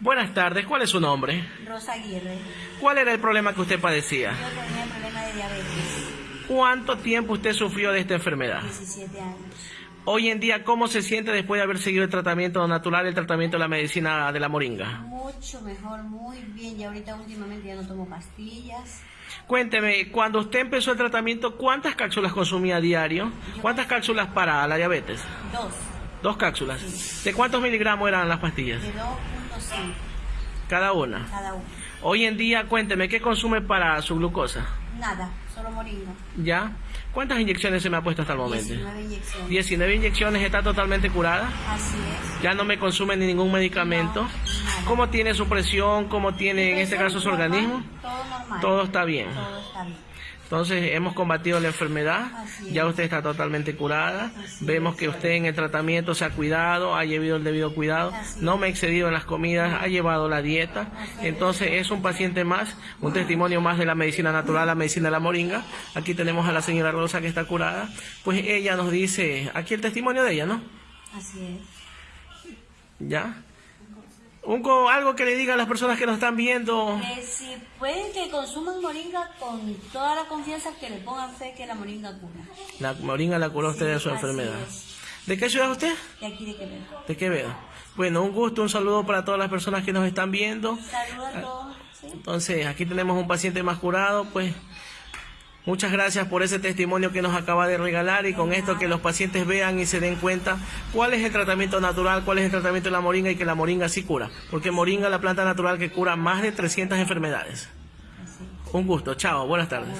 Buenas tardes, ¿cuál es su nombre? Rosa Aguirre. ¿Cuál era el problema que usted padecía? Yo tenía problema de diabetes, ¿Cuánto tiempo usted sufrió de esta enfermedad? 17 años. Hoy en día, ¿cómo se siente después de haber seguido el tratamiento natural, el tratamiento de la medicina de la moringa? Mucho mejor, muy bien. Y ahorita últimamente ya no tomo pastillas. Cuénteme, cuando usted empezó el tratamiento, ¿cuántas cápsulas consumía a diario? ¿Cuántas cápsulas para la diabetes? Dos, Dos cápsulas. ¿De cuántos miligramos eran las pastillas? de 2.5 Cada una. cada uno. Hoy en día, cuénteme, ¿qué consume para su glucosa? Nada, solo moringa. ¿Ya? ¿Cuántas inyecciones se me ha puesto hasta el momento? 19 inyecciones. 19 inyecciones, está totalmente curada. Así es. Ya no me consume ni ningún medicamento. No. ¿Cómo tiene su presión? ¿Cómo tiene en este caso su Normal, organismo? Todo normal. Todo está bien. Todo está bien. Entonces hemos combatido la enfermedad, ya usted está totalmente curada, Así vemos es. que usted en el tratamiento se ha cuidado, ha llevado el debido cuidado, Así no me ha excedido en las comidas, ha llevado la dieta, entonces es un paciente más, un testimonio más de la medicina natural, la medicina de la moringa. Aquí tenemos a la señora Rosa que está curada, pues ella nos dice, aquí el testimonio de ella, ¿no? Así es. ¿Ya? Un, algo que le diga a las personas que nos están viendo. Que si pueden que consuman moringa con toda la confianza que le pongan fe que la moringa cura. La moringa la curó usted de su enfermedad. es. ¿De qué ciudad usted? De aquí de Quevedo. ¿De Quevedo? Bueno, un gusto, un saludo para todas las personas que nos están viendo. Saludos a todos. ¿sí? Entonces, aquí tenemos un paciente más curado, pues muchas gracias por ese testimonio que nos acaba de regalar y con esto que los pacientes vean y se den cuenta cuál es el tratamiento natural, cuál es el tratamiento de la moringa y que la moringa sí cura, porque moringa es la planta natural que cura más de 300 enfermedades. Un gusto, chao, buenas tardes.